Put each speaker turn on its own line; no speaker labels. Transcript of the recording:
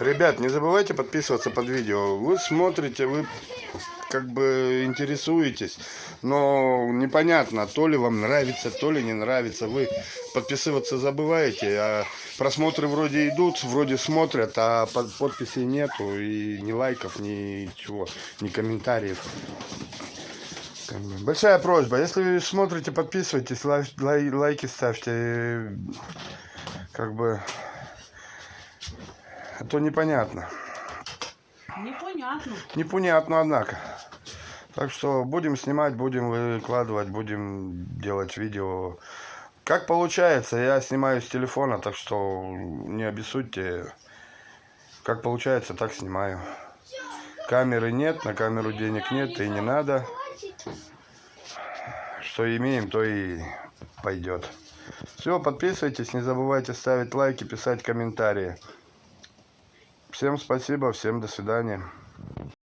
Ребят, не забывайте подписываться под видео. Вы смотрите, вы как бы интересуетесь, но непонятно, то ли вам нравится, то ли не нравится. Вы подписываться забываете, а просмотры вроде идут, вроде смотрят, а под- подписей нету, и ни лайков, ни комментариев. Как бы Большая просьба, если смотрите, подписывайтесь, лай- лай- лайки ставьте, как бы, а то непонятно.
непонятно.
Непонятно, однако. Так что будем снимать, будем выкладывать, будем делать видео. Как получается, я снимаю с телефона, так что не обессудьте. Как получается, так снимаю. Камеры нет, на камеру денег нет, и не надо. Что имеем, то и пойдет. Все, подписывайтесь, не забывайте ставить лайки, писать комментарии. Всем спасибо, всем до свидания.